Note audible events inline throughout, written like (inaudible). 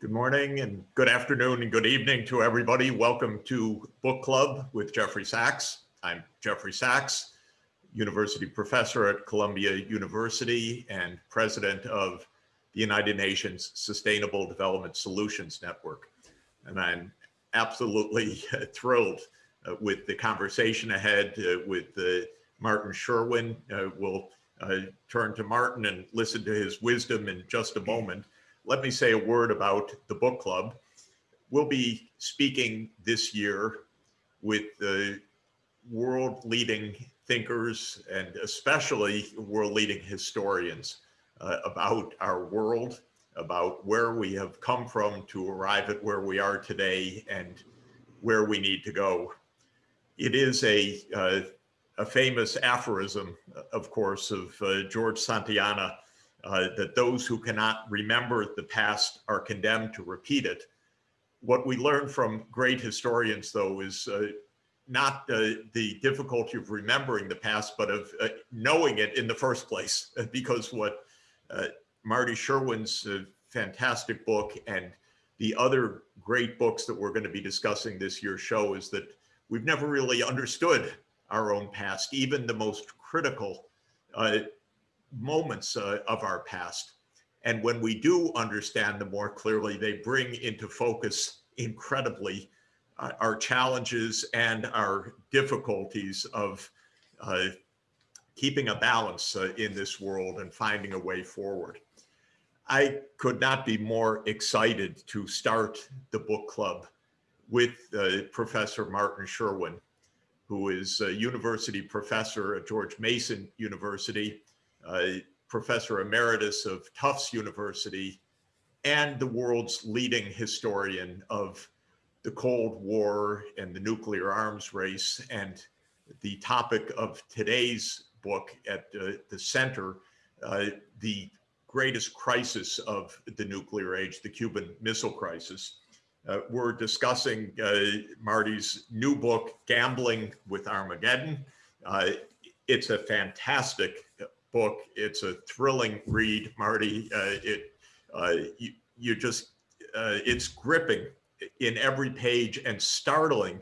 Good morning and good afternoon and good evening to everybody. Welcome to Book Club with Jeffrey Sachs. I'm Jeffrey Sachs, university professor at Columbia University and president of the United Nations Sustainable Development Solutions Network. And I'm absolutely (laughs) thrilled uh, with the conversation ahead uh, with uh, Martin Sherwin. Uh, we'll uh, turn to Martin and listen to his wisdom in just a moment. Let me say a word about the book club. We'll be speaking this year with the world leading thinkers and especially world leading historians uh, about our world, about where we have come from to arrive at where we are today and where we need to go. It is a, uh, a famous aphorism, of course, of uh, George Santayana, uh, that those who cannot remember the past are condemned to repeat it. What we learn from great historians, though, is uh, not uh, the difficulty of remembering the past, but of uh, knowing it in the first place. (laughs) Because what uh, Marty Sherwin's fantastic book and the other great books that we're going to be discussing this year show is that we've never really understood our own past, even the most critical uh, moments uh, of our past. And when we do understand them more clearly, they bring into focus incredibly uh, our challenges and our difficulties of uh, keeping a balance uh, in this world and finding a way forward. I could not be more excited to start the book club with uh, Professor Martin Sherwin, who is a university professor at George Mason University, professor emeritus of Tufts University, and the world's leading historian of the Cold War and the nuclear arms race. And the topic of today's book at uh, the center, uh, the greatest crisis of the nuclear age, the Cuban Missile Crisis. Uh, we're discussing uh, Marty's new book, Gambling with Armageddon. Uh, it's a fantastic book. It's a thrilling read, Marty. Uh, it you, you just it's gripping in every page and startling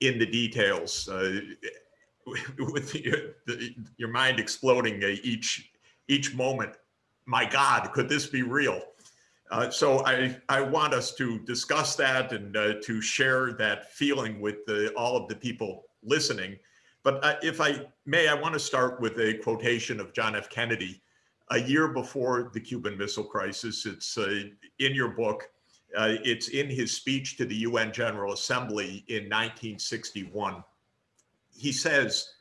in the details (laughs) with your, the, your mind exploding each each moment. My God, could this be real? Uh, so I, I want us to discuss that and uh, to share that feeling with the, all of the people listening. But uh, if I may, I want to start with a quotation of John F. Kennedy a year before the Cuban Missile Crisis. It's uh, in your book. Uh, it's in his speech to the UN General Assembly in 1961 he says,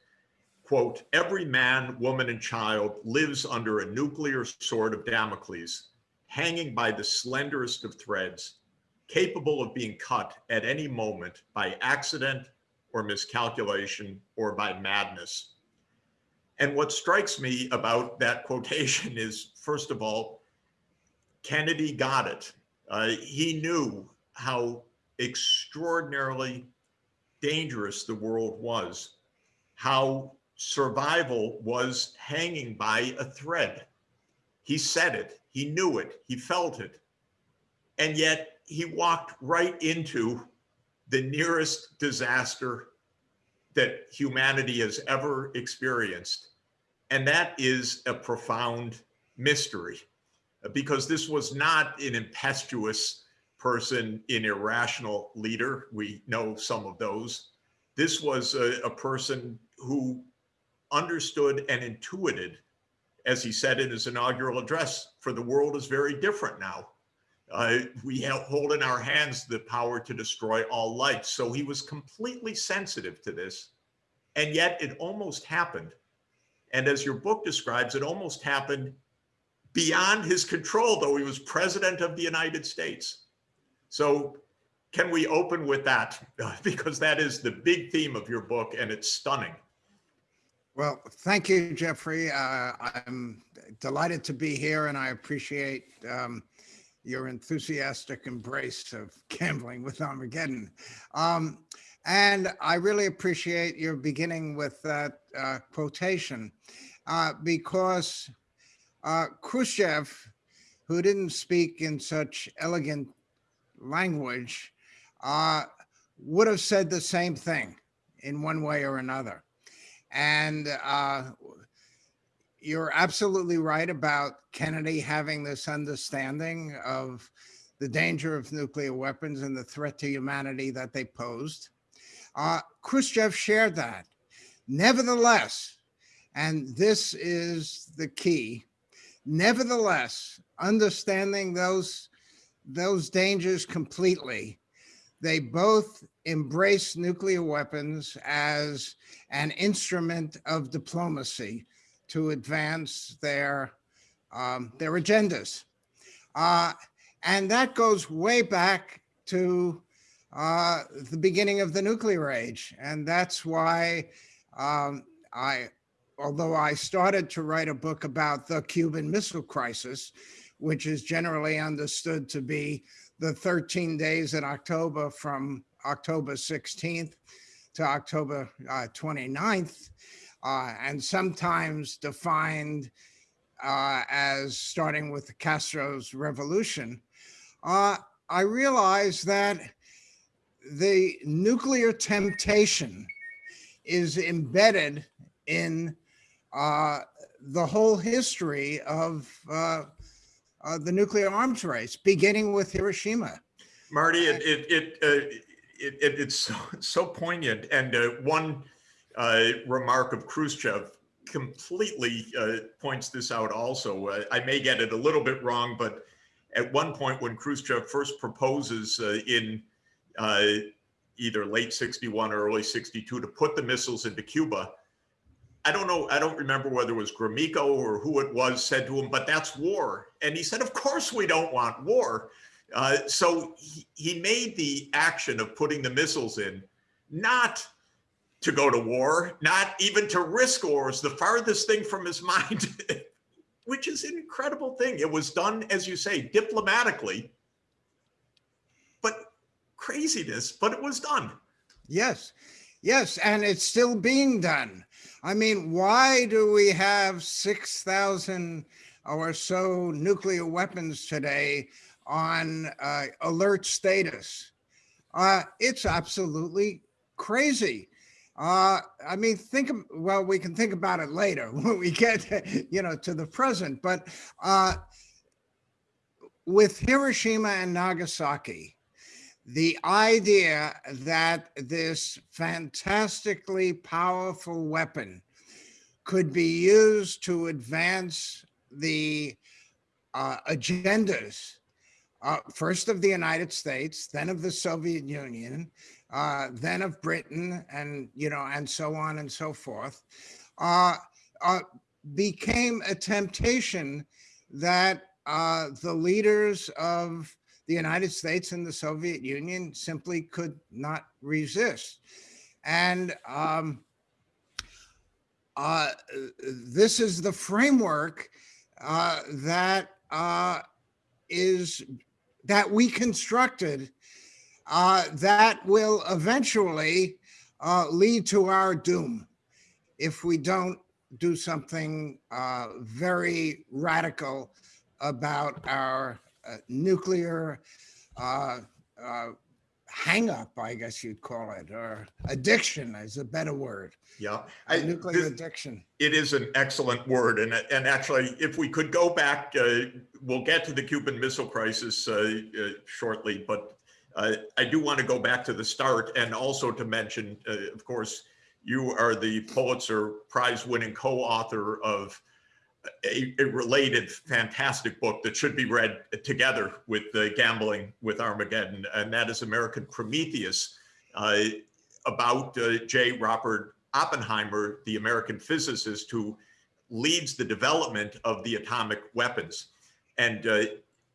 quote, every man, woman, and child lives under a nuclear sword of Damocles, hanging by the slenderest of threads, capable of being cut at any moment by accident or miscalculation or by madness. And what strikes me about that (laughs) quotation is, first of all, Kennedy got it. Uh, he knew how extraordinarily dangerous the world was, how survival was hanging by a thread. He said it, he knew it, he felt it. And yet he walked right into the nearest disaster that humanity has ever experienced. And that is a profound mystery because this was not an impetuous person an irrational leader. We know some of those. This was a, a person who understood and intuited, as he said in his inaugural address, for the world is very different now. Uh, we hold in our hands the power to destroy all life. So he was completely sensitive to this. And yet it almost happened. And as your book describes, it almost happened beyond his control, though he was president of the United States. So can we open with that? (laughs) because that is the big theme of your book and it's stunning. Well, thank you, Jeffrey. Uh, I'm delighted to be here and I appreciate um, your enthusiastic embrace of (laughs) gambling with Armageddon. Um, and I really appreciate your beginning with that uh, quotation uh, because uh, Khrushchev, who didn't speak in such elegant language uh, would have said the same thing in one way or another. And uh, you're absolutely right about Kennedy having this understanding of the danger of nuclear weapons and the threat to humanity that they posed. Uh, Khrushchev shared that. Nevertheless, and this is the key, nevertheless, understanding those, those dangers completely, they both embrace nuclear weapons as an instrument of diplomacy to advance their, um, their agendas. Uh, and that goes way back to uh, the beginning of the nuclear age. And that's why um, I, although I started to write a book about the Cuban Missile Crisis, which is generally understood to be the 13 days in October from October 16th to October uh, 29th, uh, and sometimes defined uh, as starting with Castro's revolution, uh, I realized that the nuclear temptation is embedded in uh, the whole history of uh, uh, the nuclear arms race, beginning with Hiroshima. Marty, it, it, it, uh, it, it it's so, so poignant. And uh, one remark of Khrushchev completely uh, points this out also. Uh, I may get it a little bit wrong, but at one point when Khrushchev first proposes uh, in either late 61 or early 62 to put the missiles into Cuba, I don't know, I don't remember whether it was Gromyko or who it was said to him, but that's war. And he said, of course we don't want war. Uh, so he, he made the action of putting the missiles in, not to go to war, not even to risk wars, the farthest thing from his (laughs) mind, which is an incredible thing. It was done, as you say, diplomatically, but craziness, but it was done. Yes, yes, and it's still being done. I mean, why do we have 6,000 or so nuclear weapons today on uh, alert status? Uh, it's absolutely crazy. Uh, I mean, think, well, we can think about it later (laughs) when we get, you know, to the present, but uh, with Hiroshima and Nagasaki, the idea that this fantastically powerful weapon could be used to advance the uh, agendas, uh, first of the United States, then of the Soviet Union, uh, then of Britain, and you know, and so on and so forth, uh, uh, became a temptation that uh, the leaders of the United States and the Soviet Union simply could not resist. And um, uh, this is the framework uh, that is that we constructed uh, that will eventually uh, lead to our doom if we don't do something uh, very radical about our uh, nuclear uh, uh, hang up, I guess you'd call it, or addiction is a better word. Yeah. I- nuclear this- addiction. It is an excellent word. And, and actually, if we could go back, uh, we'll get to the Cuban Missile Crisis uh, uh, shortly, but uh, I do want to go back to the start and also to mention, uh, of course, you are the Pulitzer Prize winning co-author of a, a related fantastic book that should be read together with the Gambling with Armageddon, and that is American Prometheus, uh, about uh, J. Robert Oppenheimer, the American physicist who leads the development of the atomic weapons. And uh,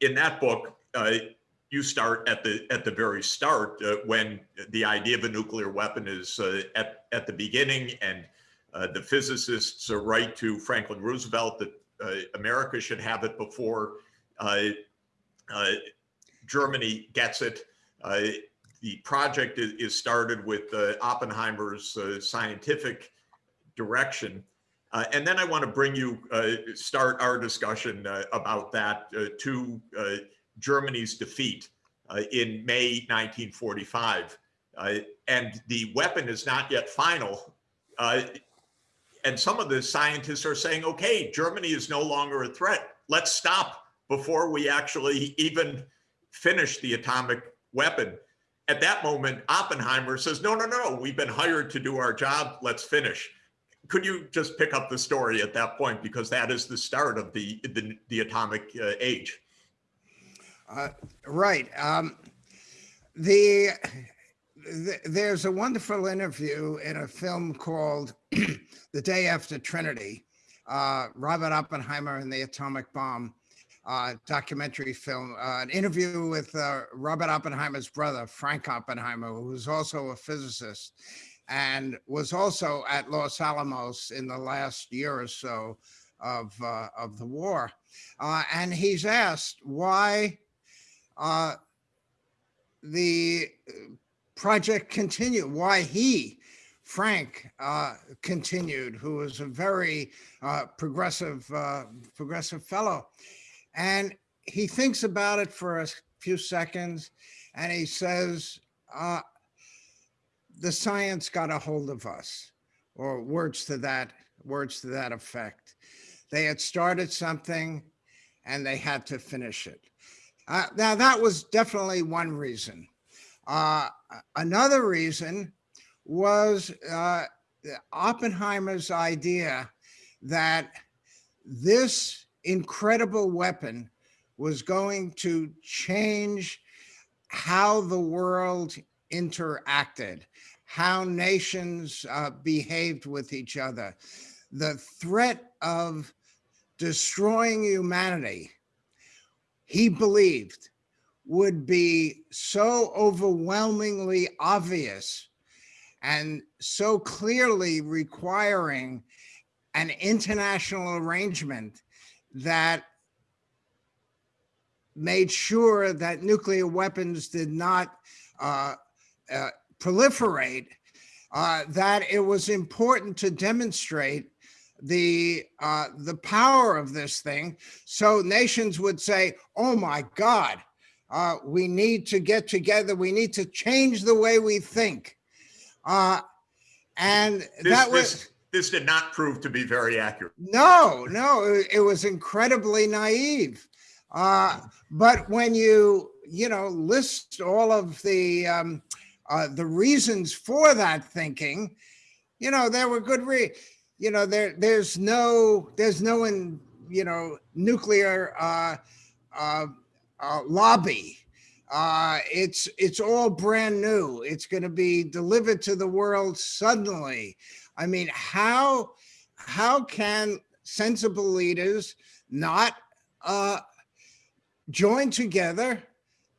in that book, uh, you start at the at the very start uh, when the idea of a nuclear weapon is uh, at at the beginning, and uh, the physicists right to Franklin Roosevelt that uh, America should have it before uh, uh, Germany gets it. The project is, is started with Oppenheimer's scientific direction. Uh, and then I want to bring you, uh, start our discussion uh, about that to Germany's defeat uh, in May 1945. Uh, and the weapon is not yet final. Uh, and some of the scientists are saying, okay, Germany is no longer a threat. Let's stop before we actually even finish the atomic weapon. At that moment, Oppenheimer says, no, no, no, we've been hired to do our job. Let's finish. Could you just pick up the story at that point? Because that is the start of the, the, the atomic uh, age. Uh, right. Um, the, the, there's a wonderful interview in a film called (clears throat) The Day After Trinity, uh, Robert Oppenheimer and the Atomic Bomb uh, documentary film, uh, an interview with uh, Robert Oppenheimer's brother, Frank Oppenheimer, who was also a physicist and was also at Los Alamos in the last year or so of, uh, of the war. And he's asked why uh, the project continued, why he, Frank, uh, continued, who was a very uh, progressive, uh, progressive fellow. And he thinks about it for a few seconds and he says, uh, the science got a hold of us or words to that, words to that effect. They had started something and they had to finish it. Uh, now that was definitely one reason. Uh, another reason was uh, Oppenheimer's idea that this incredible weapon was going to change how the world interacted, how nations uh, behaved with each other. The threat of destroying humanity, he believed, would be so overwhelmingly obvious and so clearly requiring an international arrangement that made sure that nuclear weapons did not uh, uh, proliferate, uh, that it was important to demonstrate the uh, the power of this thing, so nations would say, "Oh my God, uh, we need to get together. We need to change the way we think." Uh, and This, that was this, this did not prove to be very accurate. no, no, it, it was incredibly naive. Uh, but when you, you know, list all of the, um, uh, the reasons for that thinking, you know, there were good re, you know, there, there's no, there's no, in, you know, nuclear, uh, uh, uh, lobby. Uh, it's, it's all brand new. It's going to be delivered to the world suddenly. I mean, how, how can sensible leaders not, uh, join together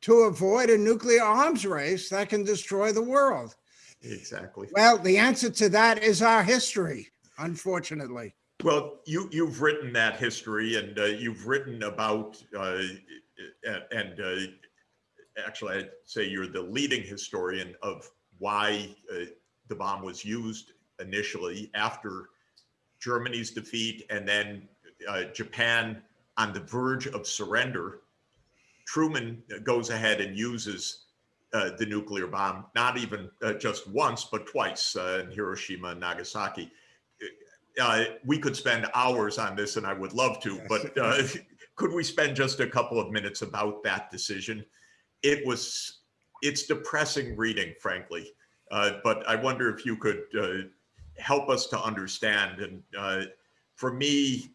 to avoid a nuclear arms race that can destroy the world? Exactly. Well, the answer to that is our history, unfortunately. Well, you, you've written that history and uh, you've written about, uh, and, uh, actually I'd say you're the leading historian of why uh, the bomb was used initially after Germany's defeat and then uh, Japan on the verge of surrender. Truman goes ahead and uses uh, the nuclear bomb, not even just once, but twice in Hiroshima and Nagasaki. Uh, we could spend hours on this and I would love to, but uh, (laughs) could we spend just a couple of minutes about that decision? It was, it's depressing reading, frankly. Uh, but I wonder if you could uh, help us to understand. And uh, for me,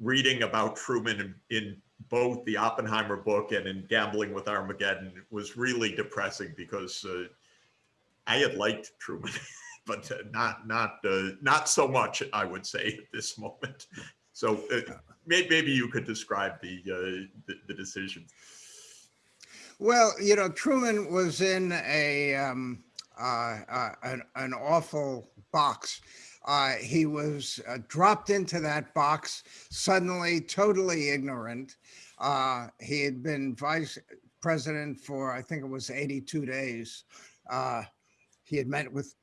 reading about Truman in, in both the Oppenheimer book and in Gambling with Armageddon was really depressing because uh, I had liked Truman, (laughs) but uh, not not uh, not so much. I would say at this moment. (laughs) So uh, may, maybe you could describe the, uh, the the decision. Well, you know, Truman was in a um, uh, uh, an, an awful box. He was dropped into that box suddenly, totally ignorant. He had been vice president for, I think it was 82 days. He had met with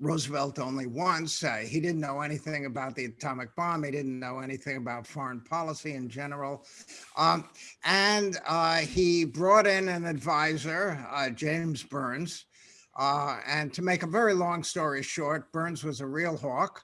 Roosevelt only once. Uh, he didn't know anything about the atomic bomb. He didn't know anything about foreign policy in general. Um, and uh, he brought in an advisor, uh, James Byrnes. Uh, and to make a very long story short, Byrnes was a real hawk.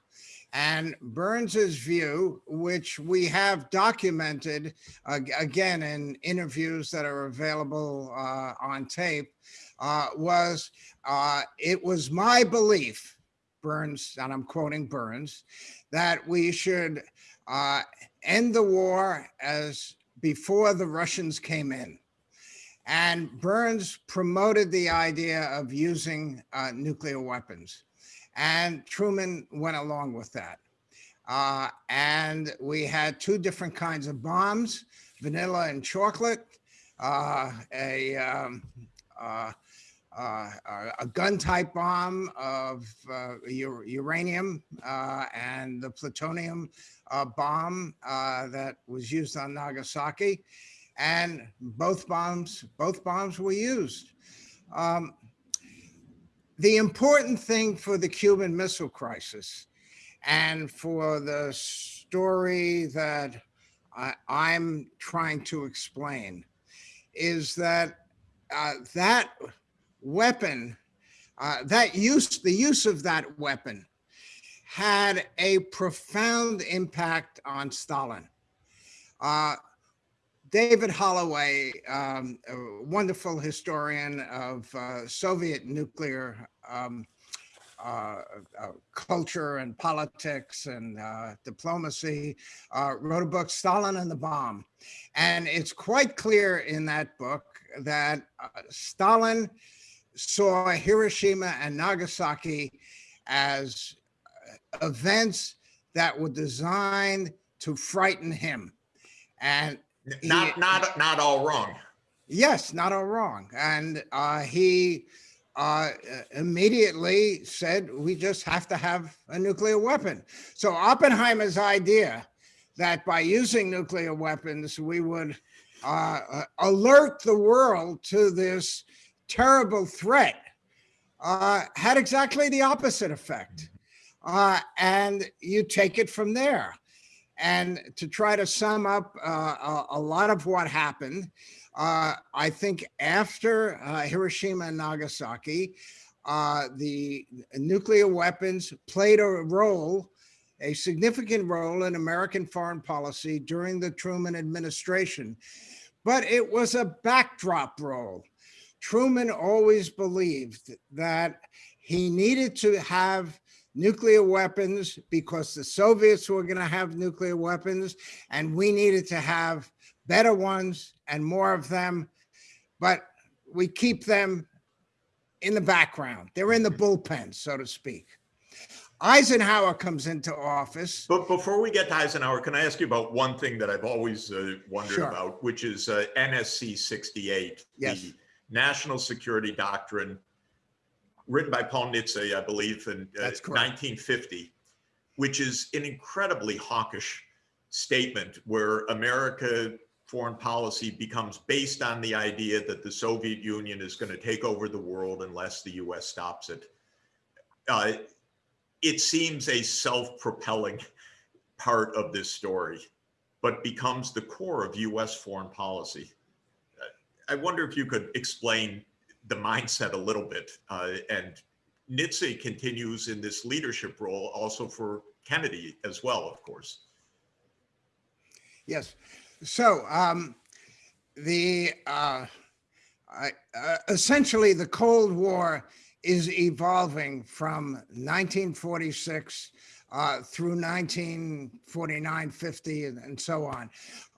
And Byrnes's view, which we have documented again in interviews that are available uh, on tape, uh, was uh, it was my belief, Byrnes, and I'm quoting Byrnes, that we should uh, end the war as before the Russians came in. And Byrnes promoted the idea of using uh, nuclear weapons. And Truman went along with that. Uh, and we had two different kinds of bombs, vanilla and chocolate, uh, a, um, uh, a gun type bomb of uh, uranium uh, and the plutonium uh, bomb uh, that was used on Nagasaki. And both bombs, both bombs were used. Um, the important thing for the Cuban Missile Crisis and for the story that I, am trying to explain is that uh, that weapon, uh, that use, the use of that weapon had a profound impact on Stalin. Uh, David Holloway, um, a wonderful historian of uh, Soviet nuclear um, uh, uh, culture and politics and uh, diplomacy, uh, wrote a book, Stalin and the Bomb. And it's quite clear in that book that uh, Stalin saw Hiroshima and Nagasaki as events that were designed to frighten him. And not he, not not all wrong. Yes, not all wrong. And uh, he uh, immediately said, we just have to have a nuclear weapon. So Oppenheimer's idea that by using nuclear weapons, we would uh, uh alert the world to this terrible threat uh, had exactly the opposite effect. Uh, and you take it from there. And to try to sum up uh, a, lot of what happened, uh, I think after uh, Hiroshima and Nagasaki, uh, the nuclear weapons played a role, a significant role in American foreign policy during the Truman administration. But it was a backdrop role. Truman always believed that he needed to have nuclear weapons because the Soviets were going to have nuclear weapons and we needed to have better ones and more of them. But we keep them in the background. They're in the bullpen, so to speak. Eisenhower comes into office. But before we get to Eisenhower, can I ask you about one thing that I've always uh, wondered sure. about, which is uh, NSC 68, yes. the National Security Doctrine written by Paul Nitze, I believe, in uh, 1950, which is an incredibly hawkish statement where America foreign policy becomes based on the idea that the Soviet Union is going to take over the world unless the US stops it. Uh, it seems a self-propelling part of this story, but becomes the core of US foreign policy. I wonder if you could explain the mindset a little bit. Uh, and Nitze continues in this leadership role also for Kennedy as well, of course. Yes. So um, the uh, uh, essentially the Cold War is evolving from 1946 uh, through 1949, 50, and, and so on.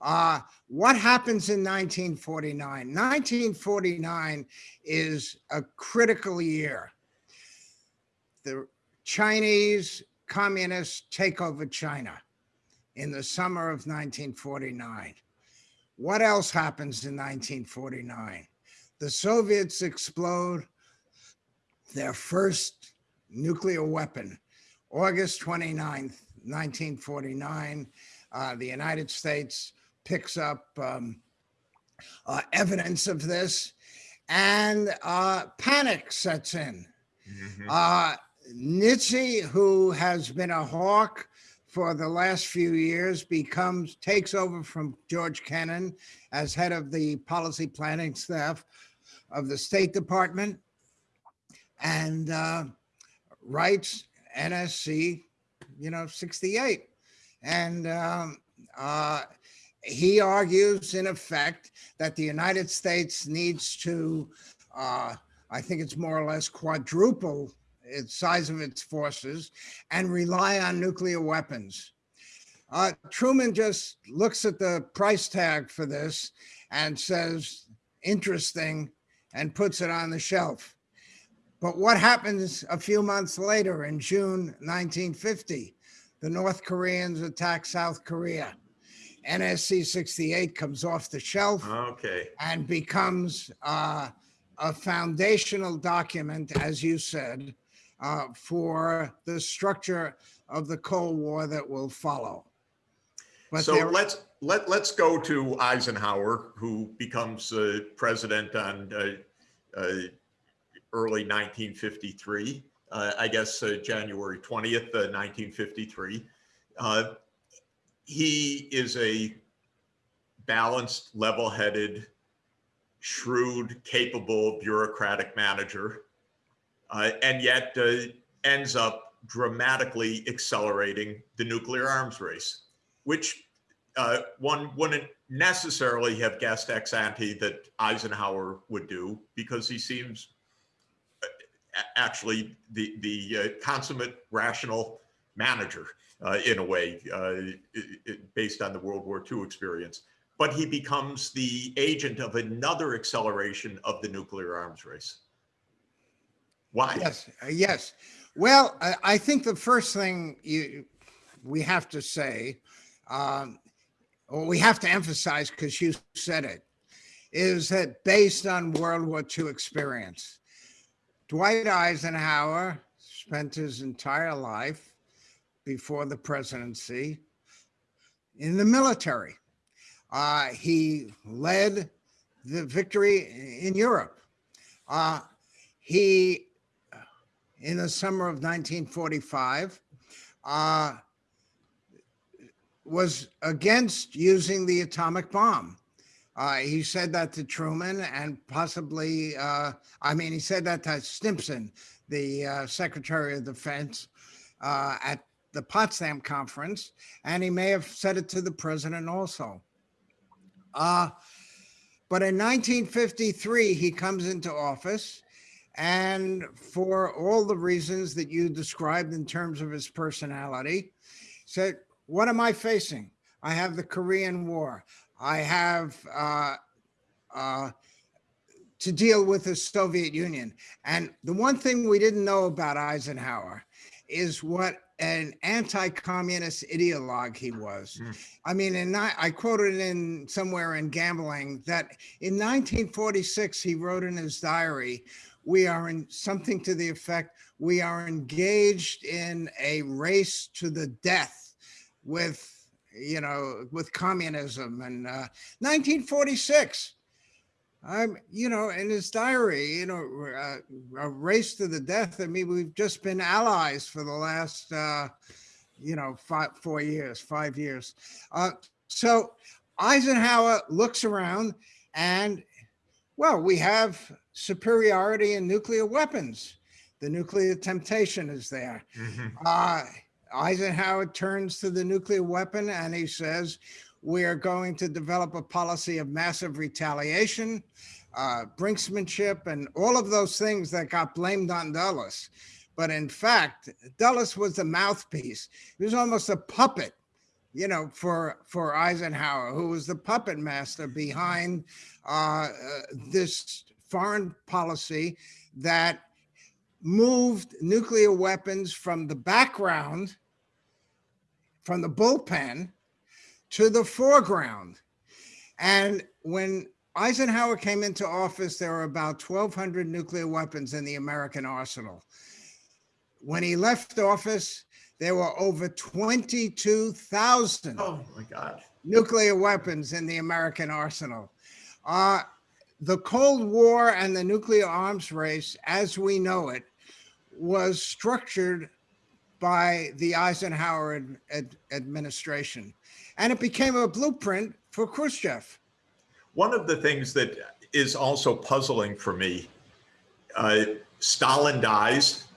Uh, what happens in 1949? 1949 is a critical year. The Chinese communists take over China in the summer of 1949. What else happens in 1949? The Soviets explode their first nuclear weapon August 29th, 1949, uh, the United States picks up um, uh, evidence of this and uh, panic sets in. Mm -hmm. Nitze, who has been a hawk for the last few years, becomes, takes over from George Kennan as head of the policy planning staff of the State Department and uh, writes NSC, you know, 68. And um, uh, he argues, in effect, that the United States needs to, uh, I think it's more or less quadruple its size of its forces and rely on nuclear weapons. Uh, Truman just looks at the price tag for this and says, interesting, and puts it on the shelf. But what happens a few months later in June 1950? The North Koreans attack South Korea. NSC 68 comes off the shelf Okay. and becomes uh, a foundational document, as you said, uh, for the structure of the Cold War that will follow. But So let's, let, let's go to Eisenhower, who becomes uh, president on uh, uh, early 1953, uh, I guess uh, January 20th, uh, 1953. Uh, He is a balanced, level-headed, shrewd, capable bureaucratic manager, uh, and yet uh, ends up dramatically accelerating the nuclear arms race, which uh, one wouldn't necessarily have guessed ex ante that Eisenhower would do because he seems uh, actually the the uh, consummate rational manager uh, in a way, uh, i- i- based on the World War II experience. But he becomes the agent of another acceleration of the nuclear arms race. Why? Yes, uh, yes. Well, I, I think the first thing you we have to say, um, or we have to emphasize because you said it, is that based on World War II experience, Dwight Eisenhower spent his entire life before the presidency in the military. Uh, he led the victory in Europe. Uh, he in the summer of 1945 uh, was against using the atomic bomb. Uh, he said that to Truman and possibly, uh, I mean, he said that to Stimson, the uh, Secretary of Defense, uh, at the Potsdam Conference, and he may have said it to the president also. Uh, but in 1953, he comes into office and for all the reasons that you described in terms of his personality, said, what am I facing? I have the Korean War. I have uh, uh, to deal with the Soviet Union. And the one thing we didn't know about Eisenhower is what an anti-communist ideologue he was. Mm. I mean, in ni- I quoted in somewhere in Gambling that in 1946 he wrote in his diary, "We are in something to the effect we are engaged in a race to the death with." You know, with communism and uh, 1946. I'm, you know, in his diary, you know, uh, a race to the death. I mean, we've just been allies for the last, uh, you know, five, four years, five years. Uh, so Eisenhower looks around and, well, we have superiority in nuclear weapons. The nuclear temptation is there. Mhm. Uh, Eisenhower turns to the nuclear weapon and he says, we are going to develop a policy of massive retaliation, uh, brinksmanship, and all of those things that got blamed on Dulles. But in fact, Dulles was the mouthpiece. He was almost a puppet, you know, for for Eisenhower, who was the puppet master behind uh, uh, this foreign policy that moved nuclear weapons from the background, from the bullpen, to the foreground. And when Eisenhower came into office, there were about 1,200 nuclear weapons in the American arsenal. When he left office, there were over 22,000 Oh my God. nuclear weapons in the American arsenal. Uh, the Cold War and the nuclear arms race, as we know it, was structured by the Eisenhower ad- ad- administration. And it became a blueprint for Khrushchev. One of the things that is also puzzling for me, uh, Stalin dies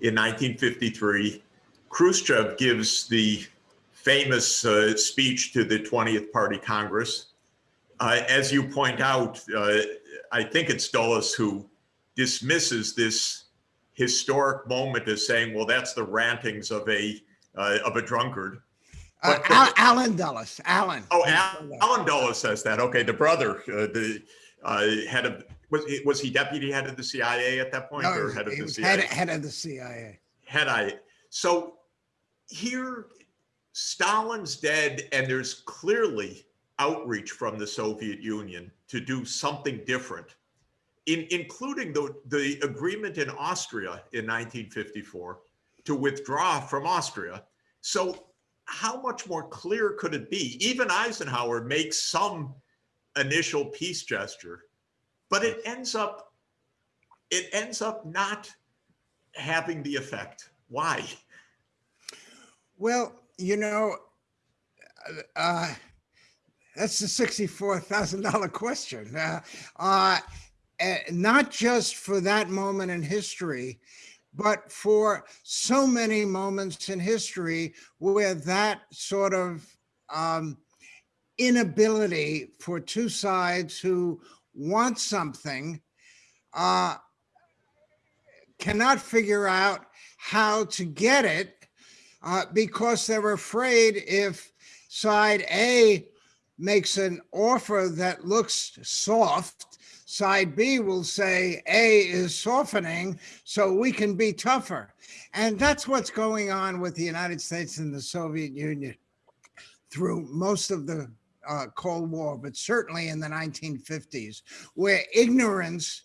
in 1953. Khrushchev gives the famous uh, speech to the 20th Party Congress. Uh, as you point out, uh, I think it's Dulles who dismisses this historic moment as saying, "Well, that's the rantings of a uh, of a drunkard." Uh, Al- Allen Dulles, Allen. Oh, Al- Allen Dulles says that. Okay, the brother, uh, the uh, head of was he, was he deputy head of the CIA at that point, No, or head of the CIA? head, head of the CIA. Had I so here, Stalin's dead, and there's clearly outreach from the Soviet Union to do something different, in, including the the agreement in Austria in 1954 to withdraw from Austria. So how much more clear could it be? Even Eisenhower makes some initial peace gesture, but it ends up it ends up not having the effect. Why? Well, you know, uh, that's the sixty-four thousand dollar question. Uh, uh, not just for that moment in history, but for so many moments in history where that sort of um, inability for two sides who want something uh, cannot figure out how to get it uh, because they're afraid if side A makes an offer that looks soft, side B will say A is softening, so we can be tougher. And that's what's going on with the United States and the Soviet Union through most of the uh, Cold War, but certainly in the 1950s, where ignorance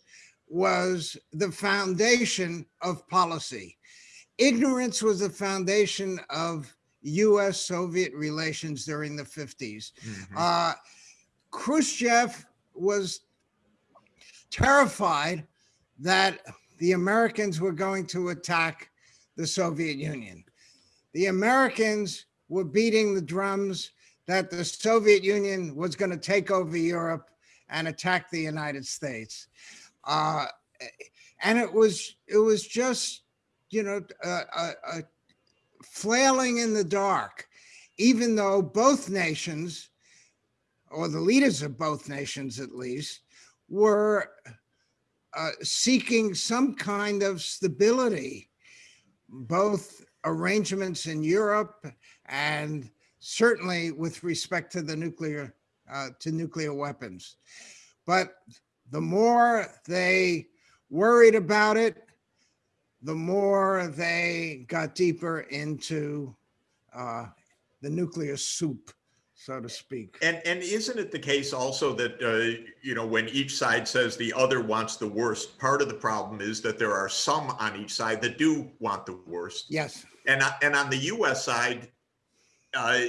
was the foundation of policy ignorance was the foundation of US Soviet relations during the 50s. Uh, Khrushchev was terrified that the Americans were going to attack the Soviet Union. The Americans were beating the drums that the Soviet Union was going to take over Europe and attack the United States. Uh, and it was it was just you know a, a, a flailing in the dark, even though both nations, or the leaders of both nations at least, were uh, seeking some kind of stability, both arrangements in Europe and certainly with respect to the nuclear uh, to nuclear weapons. But the more they worried about it, the more they got deeper into uh, the nuclear soup, so to speak. And and isn't it the case also that uh, you know when each side says the other wants the worst, part of the problem is that there are some on each side that do want the worst. Yes, And uh, and on the U.S. side, uh,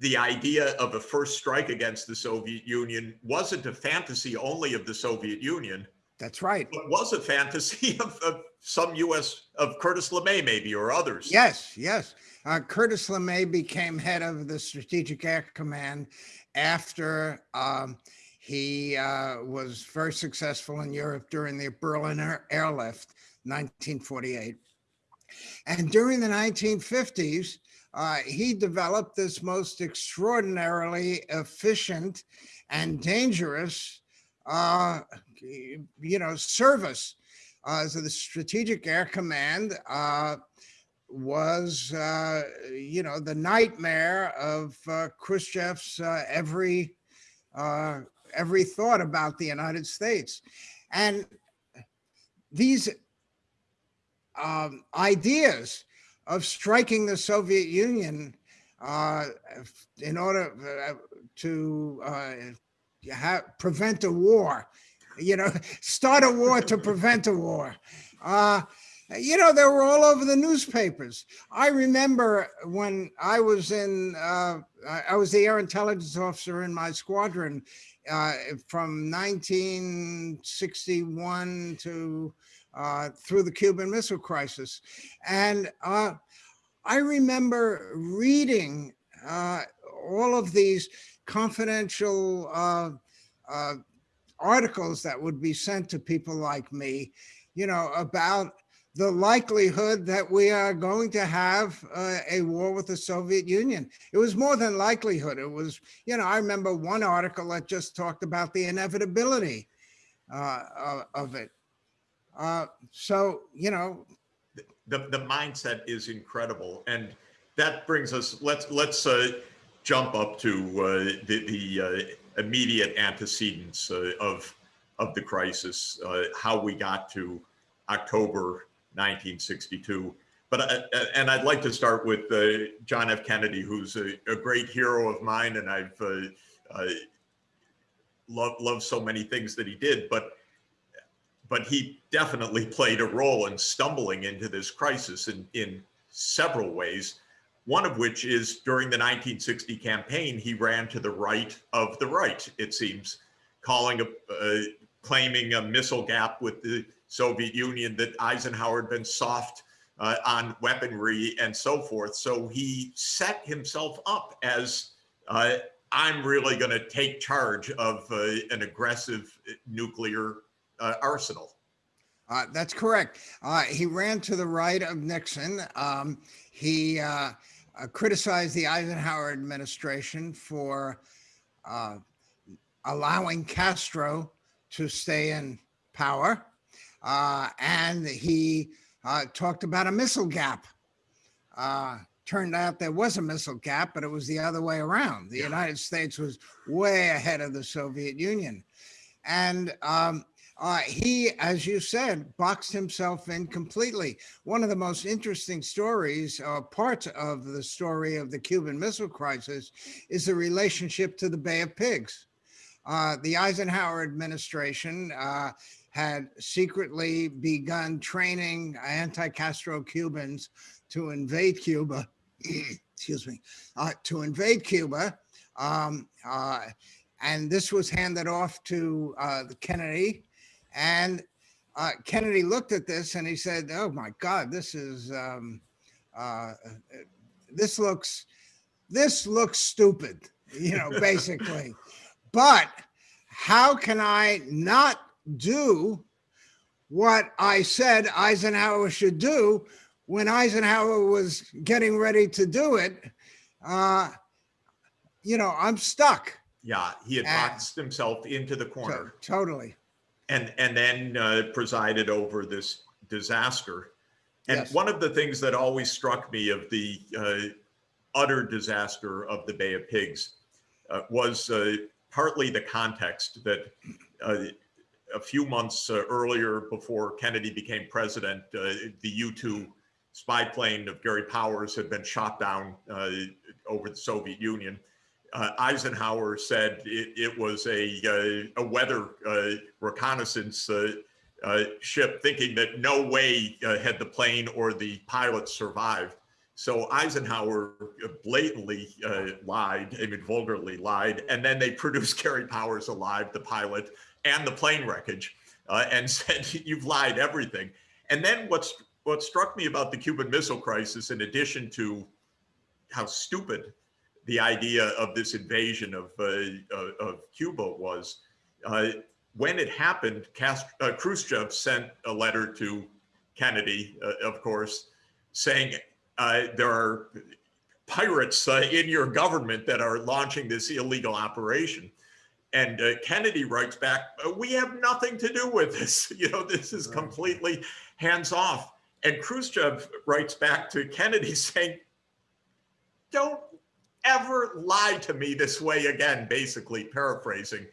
the idea of a first strike against the Soviet Union wasn't a fantasy only of the Soviet Union, that's right. It was a fantasy (laughs) of, of some U.S. of Curtis LeMay maybe or others. Yes, yes. Uh, Curtis LeMay became head of the Strategic Air Command after um, he uh, was very successful in Europe during the Berlin Air- Airlift, 1948. And during the 1950s, uh, he developed this most extraordinarily efficient and dangerous, uh, you know, service. Uh, so the Strategic Air Command uh, was, uh, you know, the nightmare of uh, Khrushchev's uh, every uh, every thought about the United States, and these um, ideas of striking the Soviet Union uh, in order uh, to uh, have, prevent a war, you know, start a war to prevent a war. Uh, you know, they were all over the newspapers. I remember when I was in, uh, I was the air intelligence officer in my squadron uh, from 1961 to uh, through the Cuban Missile Crisis. And uh, I remember reading uh, all of these confidential uh, uh, articles that would be sent to people like me, you know, about the likelihood that we are going to have uh, a war with the Soviet Union. It was more than likelihood. It was, you know, I remember one article that just talked about the inevitability uh, of it. Uh, so, you know. The, the mindset is incredible. And that brings us, let's, let's uh, jump up to uh, the, the uh, immediate antecedents of, of the crisis, how we got to October 1962. But uh, and I'd like to start with uh, John F. Kennedy, who's a, a, great hero of mine, and I've uh, uh, loved loved so many things that he did. But but he definitely played a role in stumbling into this crisis in in several ways. One of which is during the 1960 campaign, he ran to the right of the right. It seems, calling a uh, claiming a missile gap with the Soviet Union that Eisenhower had been soft uh, on weaponry and so forth. So he set himself up as uh, I'm really going to take charge of uh, an aggressive nuclear uh, arsenal. Uh, that's correct. Uh, he ran to the right of Nixon. Um, he criticized the Eisenhower administration for allowing Castro to stay in power uh, and he uh, talked about a missile gap. Uh, turned out there was a missile gap, but it was the other way around. The yeah. United States was way ahead of the Soviet Union. And um, uh, he, as you said, boxed himself in completely. One of the most interesting stories, uh, parts of the story of the Cuban Missile Crisis, is the relationship to the Bay of Pigs. Uh, the Eisenhower administration uh, had secretly begun training anti-Castro Cubans to invade Cuba, (clears throat) excuse me, uh, to invade Cuba. Um, uh, and this was handed off to Kennedy. And uh, Kennedy looked at this and he said, oh my God, this is, um, uh, this looks, this looks stupid, you know, (laughs) basically. but how can I not do what I said Eisenhower should do when Eisenhower was getting ready to do it. Uh, you know, I'm stuck. Yeah, he had boxed himself into the corner. So, totally. And and then uh, presided over this disaster. And yes. one of the things that always struck me of the uh, utter disaster of the Bay of Pigs uh, was uh, partly the context that uh, a few months uh, earlier, before Kennedy became president, uh, the U-2 spy plane of Gary Powers had been shot down uh, over the Soviet Union. Uh, Eisenhower said it, it was a, uh, a weather uh, reconnaissance ship, thinking that no way had the plane or the pilot survived. So Eisenhower blatantly lied, I mean, vulgarly lied, and then they (laughs) produced Gary Powers alive, the pilot, and the plane wreckage uh, and (laughs) said, you've lied everything. And then what's what struck me about the Cuban Missile Crisis, in addition to how stupid the idea of this invasion of, uh, of Cuba was, uh, when it happened, Cast uh, Khrushchev sent a letter to Kennedy, uh, of course, saying uh, there are pirates in your government that are launching this illegal operation. And uh, Kennedy writes back, uh, we have nothing to do with this. (laughs) You know, this is completely hands off. And Khrushchev writes back to Kennedy (laughs) saying, don't ever lie to me this way again, basically paraphrasing.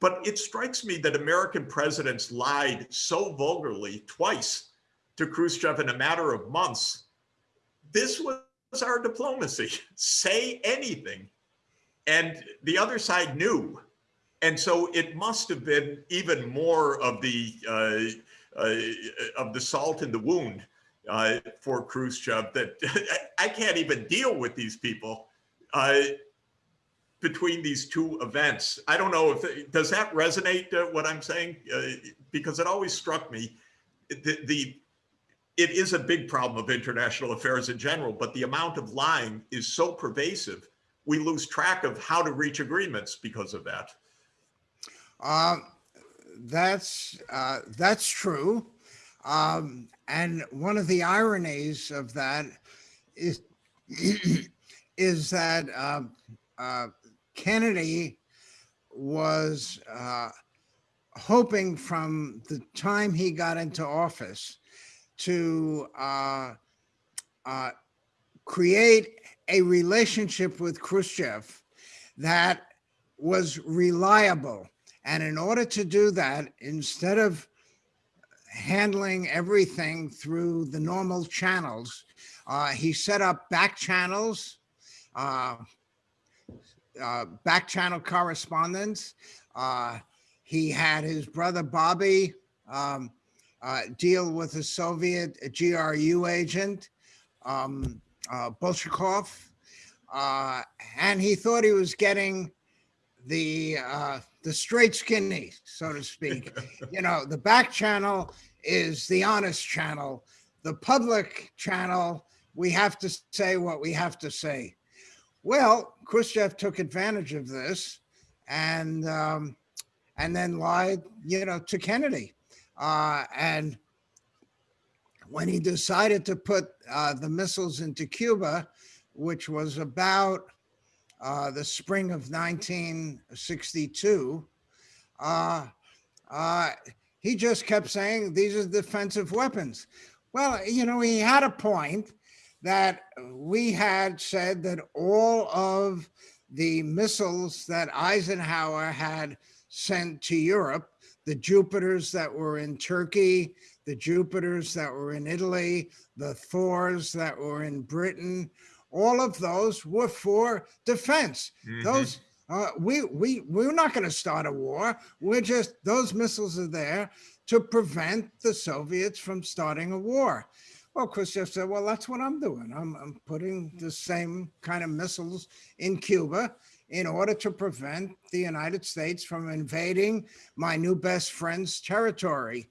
But it strikes me that American presidents lied so vulgarly twice to Khrushchev in a matter of months. This was our diplomacy. (laughs) Say anything. And the other side knew and so it must have been even more of the uh, uh, of the salt in the wound uh, for Khrushchev that (laughs) I can't even deal with these people uh, between these two events. I don't know if does that resonate uh, what I'm saying uh, because it always struck me the, the, it is a big problem of international affairs in general, but the amount of lying is so pervasive, we lose track of how to reach agreements because of that. Um, that's uh, that's true, um, and one of the ironies of that is (clears throat) is that uh, uh, Kennedy was uh, hoping from the time he got into office to uh, uh, create a relationship with Khrushchev that was reliable. And in order to do that, instead of handling everything through the normal channels, uh, he set up back channels, uh, uh, back channel correspondence. Uh, he had his brother Bobby um, uh, deal with a Soviet GRU agent, um, uh, Bolshakov, uh, and he thought he was getting the uh, the straight skinny, so to speak. (laughs) you know, the back channel is the honest channel. The public channel, we have to say what we have to say. Well, Khrushchev took advantage of this and um, and then lied, you know, to Kennedy. Uh, and when he decided to put uh, the missiles into Cuba, which was about uh, the spring of 1962, uh, uh, he just kept saying these are defensive weapons. Well, you know, he had a point that we had said that all of the missiles that Eisenhower had sent to Europe, the Jupiters that were in Turkey, the Jupiters that were in Italy, the Thors that were in Britain, all of those were for defense. Mm -hmm. Those uh, we we we're not going to start a war. We're just those missiles are there to prevent the Soviets from starting a war. Well, Khrushchev said, well, that's what I'm doing. I'm, I'm putting the same kind of missiles in Cuba in order to prevent the United States from invading my new best friend's territory.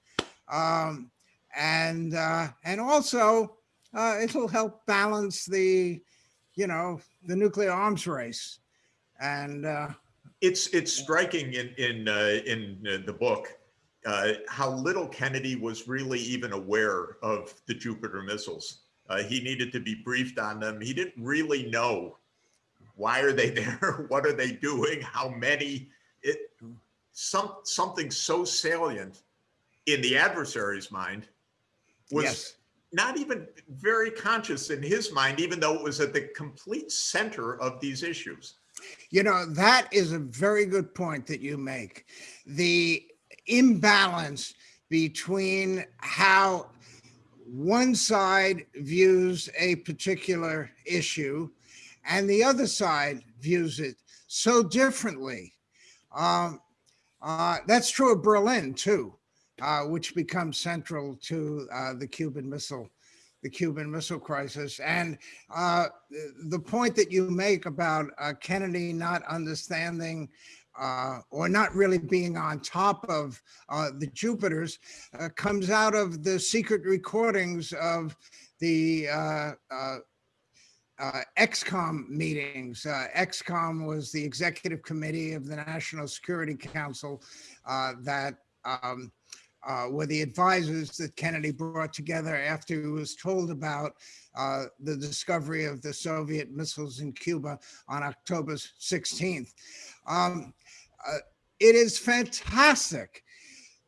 Um, and, uh, and also uh, it'll help balance the, you know, the nuclear arms race. And uh, it's, it's striking in, in, uh, in uh, the book uh, how little Kennedy was really even aware of the Jupiter missiles. Uh, he needed to be briefed on them. He didn't really know why are they (laughs) there? what are they doing? How many? It, some, something so salient in the adversary's mind was yes. not even very conscious in his mind, even though it was at the complete center of these issues. You know, that is a very good point that you make. The imbalance between how one side views a particular issue and the other side views it so differently. Um, uh, that's true of Berlin too, uh, which becomes central to uh, the Cuban Missile the Cuban Missile Crisis. And uh, the point that you make about uh, Kennedy not understanding uh, or not really being on top of uh, the Jupiters uh, comes out of the secret recordings of the uh, uh, uh, ExComm meetings. ExComm was the executive committee of the National Security Council that um, were the advisors that Kennedy brought together after he was told about the discovery of the Soviet missiles in Cuba on October 16th. Um, uh, it is fantastic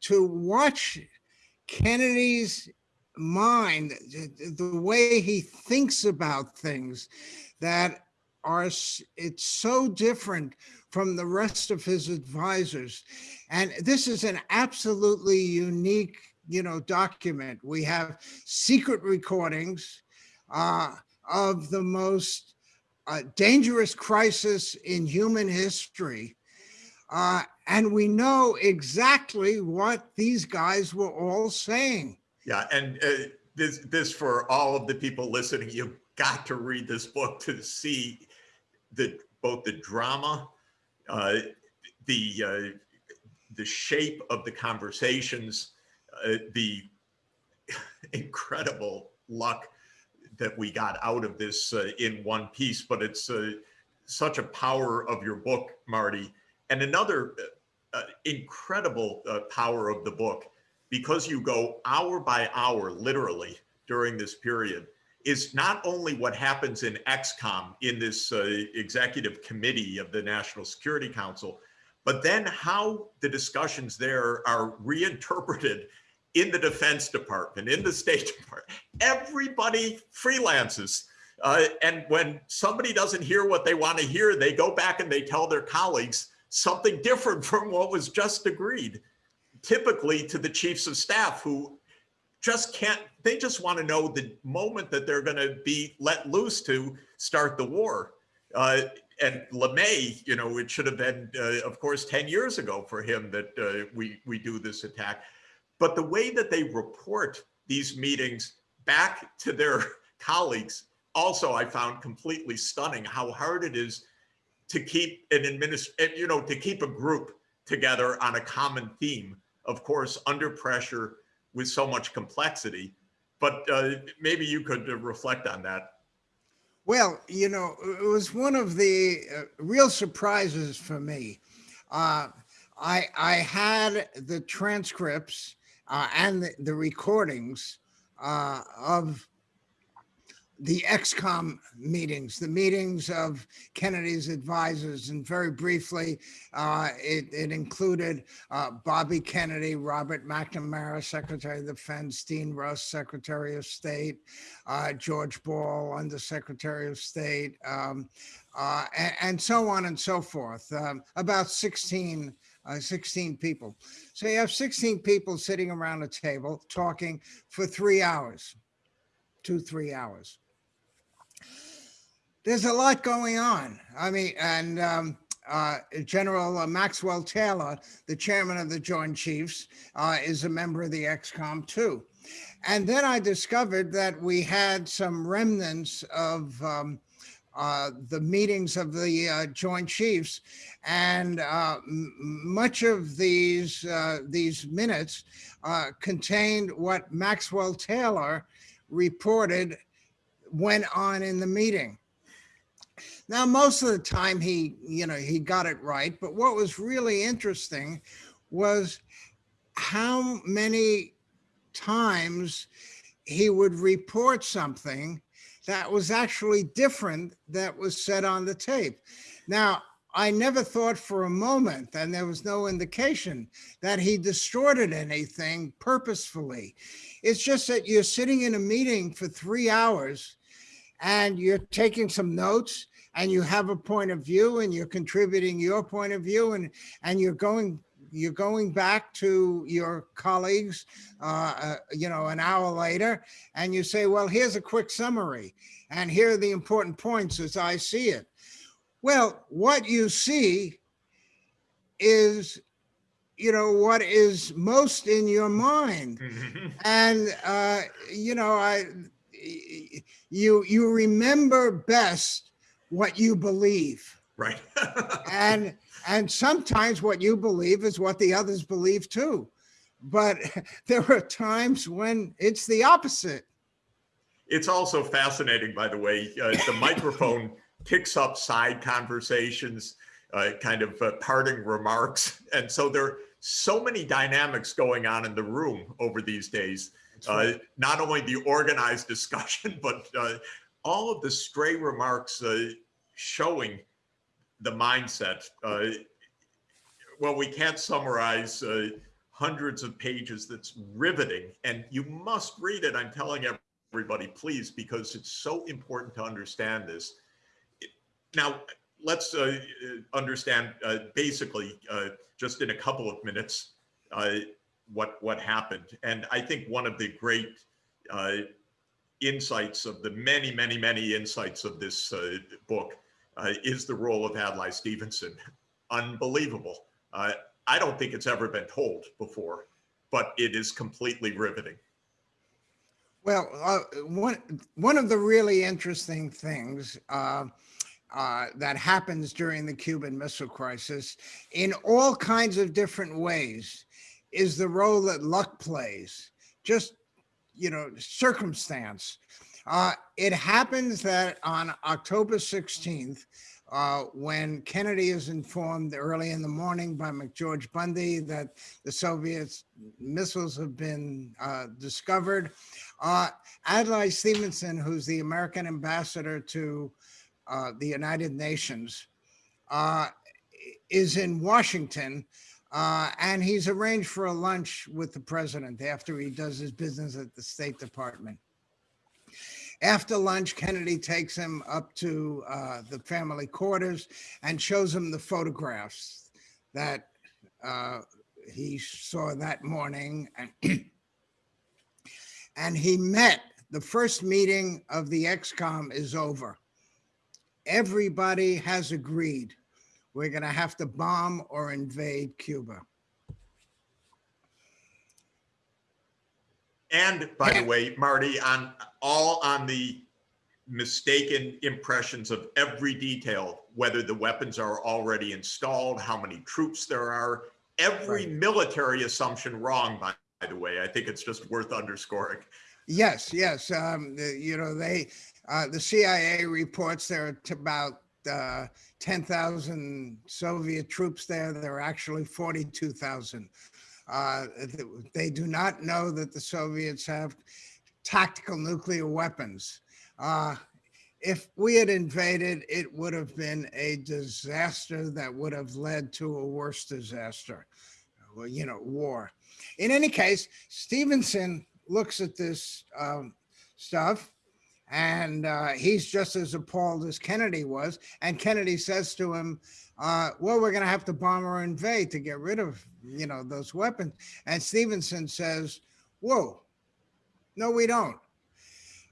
to watch Kennedy's mind, the way he thinks about things that are, it's so different from the rest of his advisors. And this is an absolutely unique, you know, document. We have secret recordings uh, of the most uh, dangerous crisis in human history uh, and we know exactly what these guys were all saying. Yeah, and uh, this, this for all of the people listening, you've got to read this book to see the both the drama, uh, the uh, the shape of the conversations, uh, the (laughs) incredible luck that we got out of this in one piece, but it's such a power of your book, Marty. And another uh, uh, incredible uh, power of the book, because you go hour by hour, literally, during this period, is not only what happens in ExComm in this uh, executive committee of the National Security Council, but then how the discussions there are reinterpreted in the Defense Department, in the State Department. Everybody freelances. Uh, and when somebody doesn't hear what they want to hear, they go back and they tell their colleagues something different (laughs) from what was just agreed, typically to the chiefs of staff who just can't, they just want to know the moment that they're going to be let loose to start the war. Uh, and LeMay, you know, it should have been, uh, of course, 10 years ago for him that uh, we, we do this attack. But the way that they report these meetings back to their (laughs) colleagues, also I found completely stunning how hard it is to keep an administration, eh, you know, to keep a group together on a common theme, of course, under pressure with so much complexity. But uh, maybe you could uh, reflect on that. Well, you know, it was one of the uh, real surprises for me. Uh, I I had the transcripts uh, and the, the recordings uh, of the ExComm meetings, the meetings of Kennedy's advisors. And very briefly, uh, it, it, included uh, Bobby Kennedy, Robert McNamara, Secretary of Defense, Dean Rusk, Secretary of State, uh, George Ball, Undersecretary of State, um, uh, and, and, so on and so forth. Um, about 16 uh, 16 people. So you have 16 people sitting around a table talking for three hours, two, three hours there's a lot going on. I mean, and um, uh, General uh, Maxwell Taylor, the chairman of the Joint Chiefs, uh, is a member of the ExComm too. And then I discovered that we had some remnants of um, uh, the meetings of the uh, Joint Chiefs, and uh, much of these these minutes contained what Maxwell Taylor reported went on in the meeting. Now, most of the time he, you know, he got it right. But what was really interesting was how many times he would report something that was actually different that was said on the tape. Now, I never thought for a moment, and there was no indication that he distorted anything purposefully. It's just that you're sitting in a meeting for three hours and you're taking some notes and you have a point of view and you're contributing your point of view and and you're going you're going back to your colleagues uh, uh, you know an hour later and you say well here's a quick summary and here are the important points as i see it. Well what you see is you know what is most in your mind. (laughs) And uh you know i you you remember best what you believe. Right. (laughs) and and sometimes what you believe is what the others believe too. But (laughs) there are times when it's the opposite. It's also fascinating, by the way, uh, the microphone (laughs) picks up side conversations, uh, kind of uh, parting remarks. And so there are so many dynamics going on in the room over these days. Uh, right. not only the organized discussion, but uh, all of the stray remarks uh, showing the mindset. Uh, well, we can't summarize uh, hundreds of pages that's riveting and you must read it. I'm telling everybody, please, because it's so important to understand this. Now, let's uh, understand uh, basically uh, just in a couple of minutes what, what happened. And I think one of the great insights of the many, many, many insights of this uh, book uh, is the role of Adlai Stevenson. Unbelievable. Uh, I don't think it's ever been told before, but it is completely riveting. Well, uh, one, one of the really interesting things uh, uh, that happens during the Cuban Missile Crisis in all kinds of different ways is the role that luck plays. Just you know, circumstance. Uh, it happens that on October 16th, uh, when Kennedy is informed early in the morning by McGeorge Bundy that the Soviets missiles have been uh, discovered, uh, Adlai Stevenson, who's the American ambassador to uh, the United Nations, uh, is in Washington uh, and he's arranged for a lunch with the president after he does his business at the State Department. After lunch, Kennedy takes him up to uh, the family quarters and shows him the photographs that uh, he saw that morning. (clears throat) and he met, the first meeting of the ExComm is over. Everybody has agreed we're going to have to bomb or invade Cuba. And by the way, Marty, on all on the mistaken impressions of every detail, whether the weapons are already installed, how many troops there are, every Right. military assumption wrong, by, by the way. I think it's just worth underscoring. Yes, yes. Um, the, you know, they, uh, the CIA reports there are about uh, 10,000 Soviet troops there. There are actually 42,000. Uh, they do not know that the Soviets have tactical nuclear weapons. Uh, if we had invaded, it would have been a disaster that would have led to a worse disaster, well, you know, war. In any case, Stevenson looks at this um, stuff and uh, he's just as appalled as Kennedy was. And Kennedy says to him, uh, well, we're going to have to bomb or invade to get rid of, you know, those weapons. And Stevenson says, whoa, no, we don't.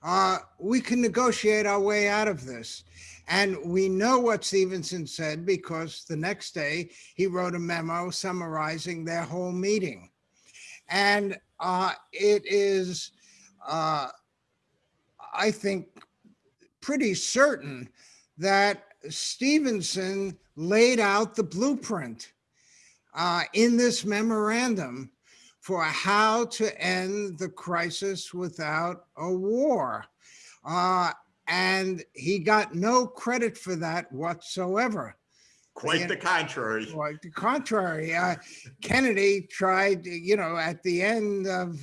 Uh, we can negotiate our way out of this. And we know what Stevenson said because the next day he wrote a memo summarizing their whole meeting. And uh, it is, uh, I think, pretty certain that Stevenson laid out the blueprint uh, in this memorandum for how to end the crisis without a war. Uh, and he got no credit for that whatsoever. Quite Yeah. the contrary. Quite the contrary. Uh, Kennedy tried, you know, at the end of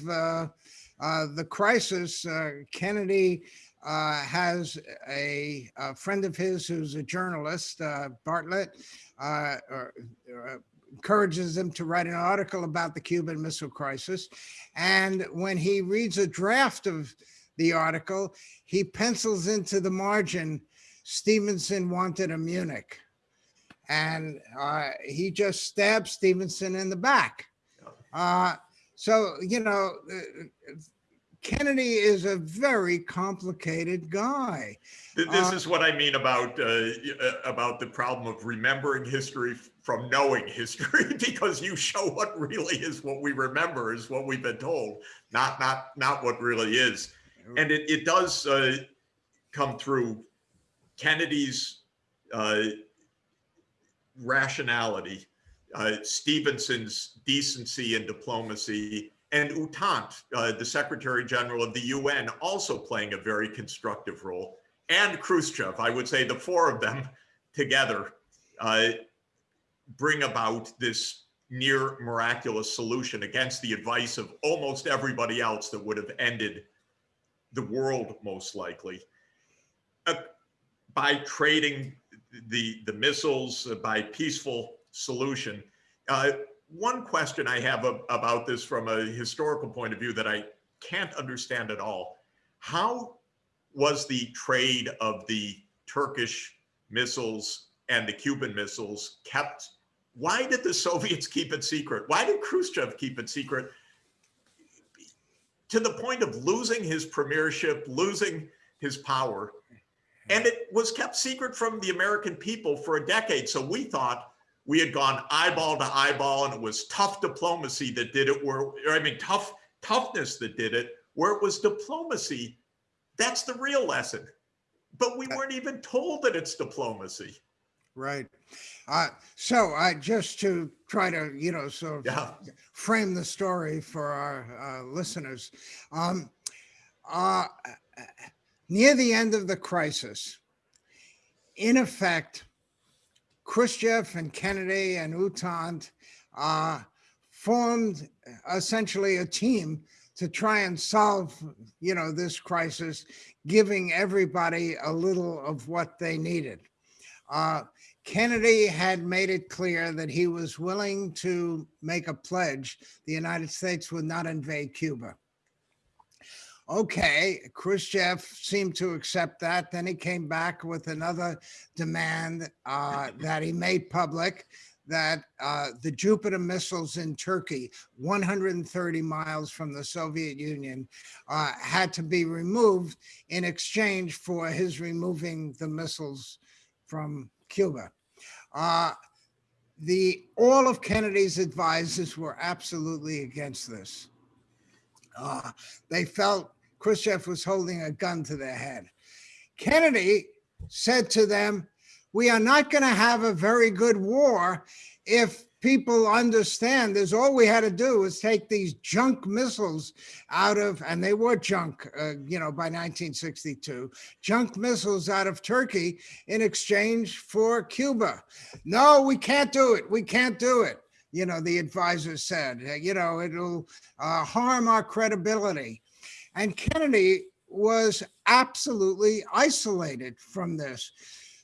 uh, the crisis, uh, Kennedy uh, has a, a friend of his who's a journalist, uh, Bartlett, uh, or, uh, encourages him to write an article about the Cuban Missile Crisis. And when he reads a draft of the article, he pencils into the margin, Stevenson wanted a Munich and uh, he just stabbed Stevenson in the back. Uh, so, you know, uh, Kennedy is a very complicated guy. This Uh, is what I mean about, uh, uh, about the problem of remembering history from knowing history, (laughs) because you show what really is what we remember is what we've been told, not, not, not what really is. And it, it does uh, come through Kennedy's uh, rationality, uh, Stevenson's decency and diplomacy, and U Thant, uh, the Secretary General of the UN, also playing a very constructive role, and Khrushchev. I would say the four of them (laughs) together uh, bring about this near miraculous solution against the advice of almost everybody else that would have ended the world most likely uh, by trading the the missiles uh, by peaceful solution. Uh, one question I have ab- about this from a historical point of view that I can't understand at all: How was the trade of the Turkish missiles and the Cuban missiles kept? Why did the (laughs) Soviets keep it secret? Why did Khrushchev keep it secret? To the point of losing his premiership, losing his power. And it was kept secret from the American people for a decade. So we thought we had gone eyeball to eyeball and it was tough diplomacy that did it where, or I mean, tough toughness that did it, where it was diplomacy. That's the real lesson. But we weren't even told that it's diplomacy. Right. Uh, so i just to try to, you know, sort of Yeah. frame the story for our uh, listeners. Um, uh, near the end of the crisis, in effect, Khrushchev and Kennedy and U Thant uh, formed essentially a team to try and solve, you know, this crisis, giving everybody a little of what they needed. Uh, Kennedy had made it clear that he was willing to make a pledge the United States would not invade Cuba. Okay, Khrushchev seemed to accept that. Then he came back with another demand uh, (laughs) that he made public that uh, the Jupiter missiles in Turkey, 130 miles from the Soviet Union, uh, had to be removed in exchange for his removing the missiles from Cuba. Uh, the all of Kennedy's advisors were absolutely against this. Uh, they felt Khrushchev was holding a gun to their head. Kennedy said to them, we are not going to have a very good war if people understand is all we had to do was take these junk missiles out of, and they were junk, uh, you know, by 1962, junk missiles out of Turkey in exchange for Cuba. No, we can't do it. We can't do it. You know, the advisor said, you know, it'll uh, harm our credibility. And Kennedy was absolutely isolated from this.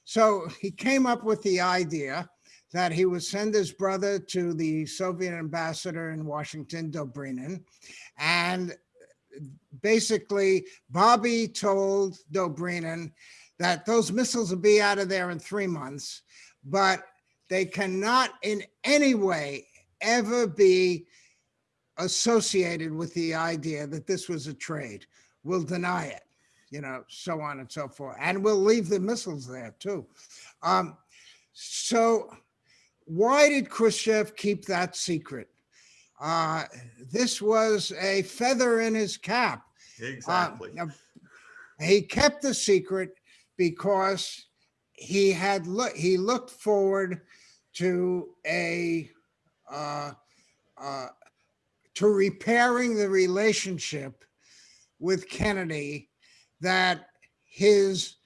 So he came up with the idea that he would send his brother to the Soviet ambassador in Washington, Dobrynin, and basically Bobby told Dobrynin that those missiles will be out of there in three months, but they cannot in any way ever be associated with the idea that this was a trade. We'll deny it, you know, so on and so forth. And we'll leave the missiles there too. Um, so why did Khrushchev keep that secret? Uh, this was a feather in his cap. Exactly. Uh, he kept the secret because he had look he looked forward to a uh, uh, to repairing the relationship with Kennedy that his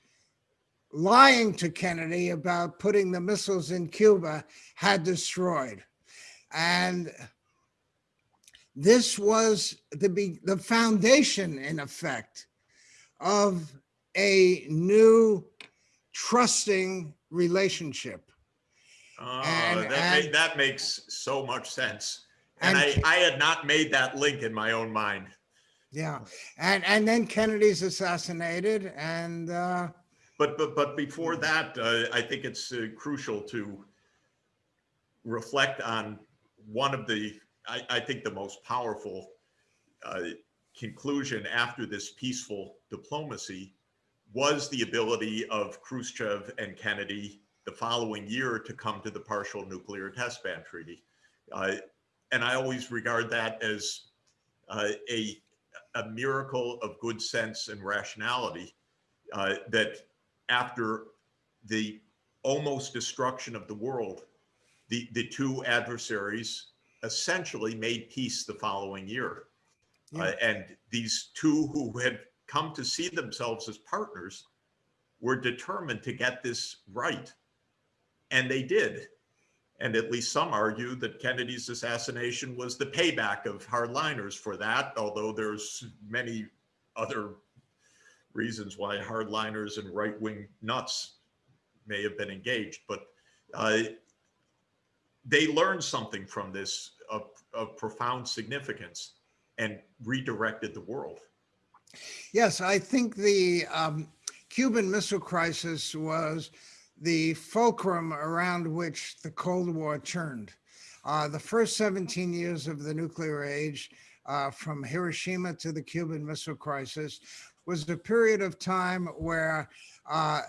lying to Kennedy about putting the missiles in Cuba had destroyed. And this was the, the foundation, in effect, of a new trusting relationship. Uh, and, that, and, that makes so much sense. And, and I, I had not made that link in my own mind. Yeah. And, and then Kennedy's assassinated and, uh, but but but before that, uh, I think it's uh, crucial to reflect on one of the I, I think the most powerful uh, conclusion after this peaceful diplomacy was the ability of Khrushchev and Kennedy the following year to come to the partial nuclear test ban treaty. And I always regard that as uh, a, a miracle of good sense and rationality uh, that after the almost destruction of the world, the, the two adversaries essentially made peace the following year. Yeah. Uh, and these two who had come to see themselves as partners were determined to get this right. And they did. And at least some argue that Kennedy's assassination was the payback of hardliners for that, although there's many other reasons why hardliners and right-wing nuts may have been engaged, but uh, they learned something from this of, of profound significance and redirected the world. Yes, I think the um, Cuban Missile Crisis was the fulcrum around which the Cold War turned. Uh, the first 17 years of the nuclear age, uh, from Hiroshima to the Cuban Missile Crisis, was a period of time where uh,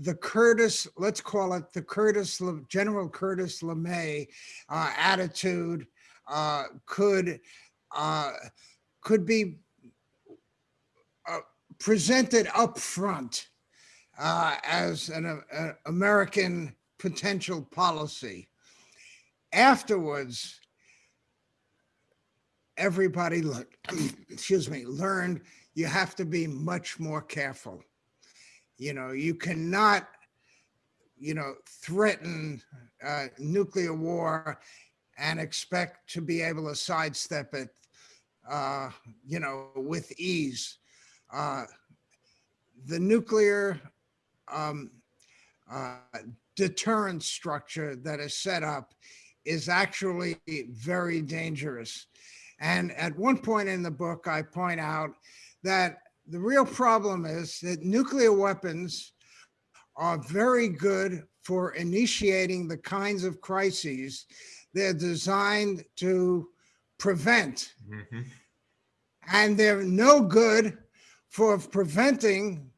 the Curtis, let's call it the Curtis, General Curtis LeMay uh, attitude uh, could uh, could be presented up front uh, as an American potential policy. Afterwards, everybody, (clears throat) excuse me, learned you have to be much more careful. You know, you cannot, you know, threaten uh, nuclear war and expect to be able to sidestep it, uh, you know, with ease. Uh, the nuclear um, uh, deterrent structure that is set up is actually very dangerous. And at one point in the book, I point out that the real problem is that nuclear weapons are very good for initiating the kinds of crises they're designed to prevent. Mhm. And they're no good for preventing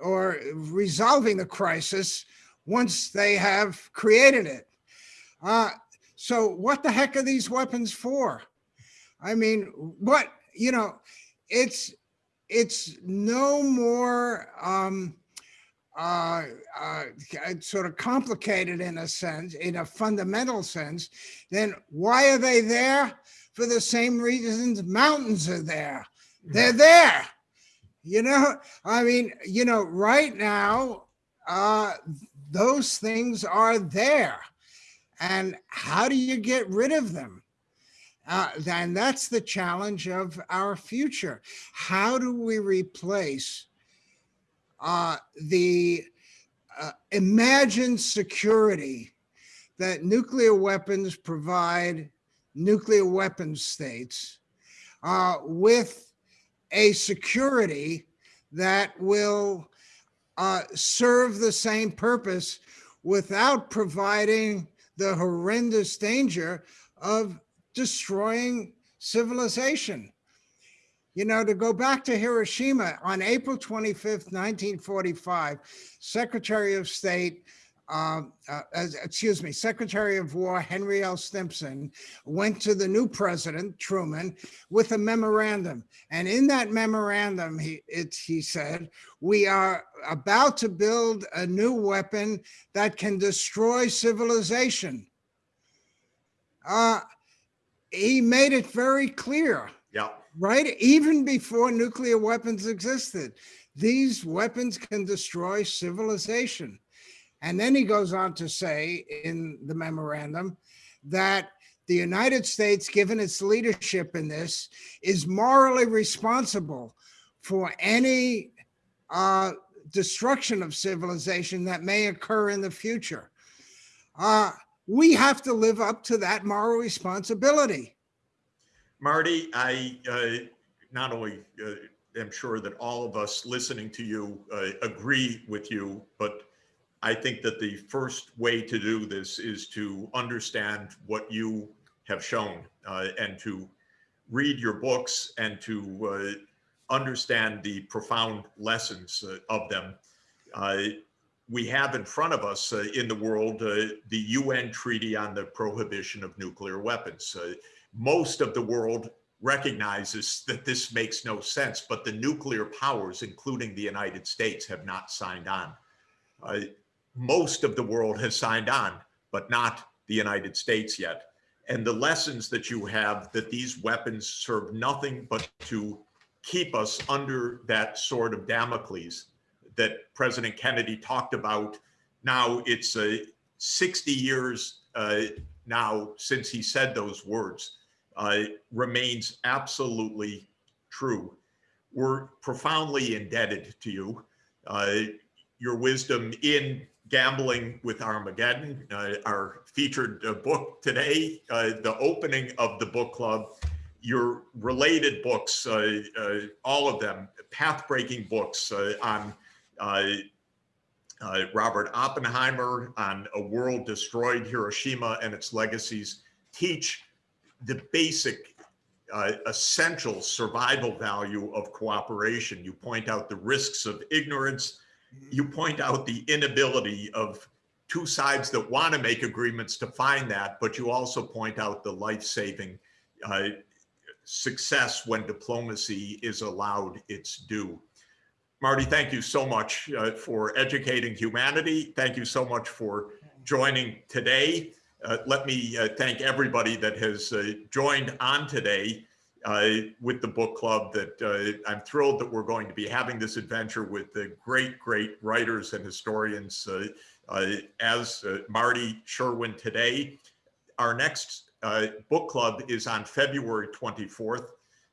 or resolving the crisis once they have created it. Uh, so what the heck are these weapons for? I mean, what, you know, it's, it's no more um, uh, uh, sort of complicated in a sense, in a fundamental sense, then why are they there? For the same reasons mountains are there. They're there. You know, I mean, you know, right now, uh, those things are there. And how do you get rid of them? Uh, and that's the challenge of our future. How do we replace uh, the uh, imagined security that nuclear weapons provide nuclear weapons states uh, with a security that will uh, serve the same purpose without providing the horrendous danger of destroying civilization. You know, to go back to Hiroshima on April 25th, 1945, Secretary of State, um, uh, as- excuse me, Secretary of War Henry L. Stimson went to the new president, Truman, with a memorandum. And in that memorandum, he, it, he said, we are about to build a new weapon that can destroy civilization. Uh, he made it very clear Yeah, right? Even before nuclear weapons existed, these weapons can destroy civilization. And then he goes on to say in the memorandum that the United States, given its leadership in this, is morally responsible for any uh, destruction of civilization that may occur in the future. Uh, we have to live up to that moral responsibility. Marty, I uh, not only uh, am sure that all of us listening to you uh, agree with you, but I think that the first way to do this is to understand what you have shown uh, and to read your books and to uh, understand the profound lessons uh, of them. Uh, we have in front of us uh, in the world uh, the UN Treaty on the Prohibition of Nuclear Weapons. Most of the world recognizes that this makes no sense, but the nuclear powers, including the United States, have not signed on. Uh, most of the world has signed on, but not the United States yet. And the lessons that you have that these weapons serve nothing but to keep us under that sword of Damocles that President Kennedy talked about. Now it's uh, 60 years uh, now since he said those words uh, remains absolutely true. We're profoundly indebted to you. Your wisdom in gambling with Armageddon, uh, our featured uh, book today, uh, the opening of the book club, your related books, uh, uh, all of them, path-breaking books uh, on Robert Oppenheimer, on a world destroyed, Hiroshima and its legacies, teach the basic essential survival value of cooperation. You point out the risks of ignorance. You point out the inability of two sides that want to make agreements to find that, but you also point out the life-saving uh, success when diplomacy is allowed its due. Marty, thank you so much uh, for educating humanity. Thank you so much for joining today. Uh, let me uh, thank everybody that has uh, joined on today. Uh, with the book club that uh, I'm thrilled that we're going to be having this adventure with the great, great writers and historians uh, as Marty Sherwin today. Our next book club is on February 24th.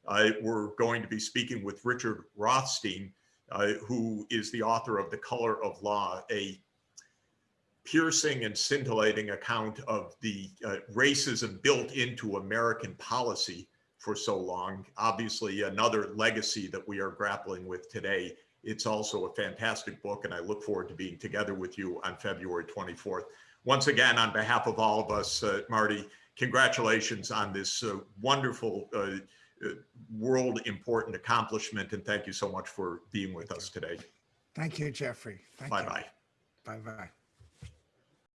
Uh, we're going to be speaking with Richard Rothstein, uh, who is the author of The Color of Law, a piercing and scintillating account of the uh, racism built into American policy for so long. Obviously, another legacy that we are grappling with today. It's also a fantastic book, and I look forward to being together with you on February 24th. Once again, on behalf of all of us, uh, Marty, congratulations on this uh, wonderful uh, uh, world important accomplishment, and thank you so much for being with us today. Thank you, Jeffrey. Thank you. Bye-bye. Bye-bye.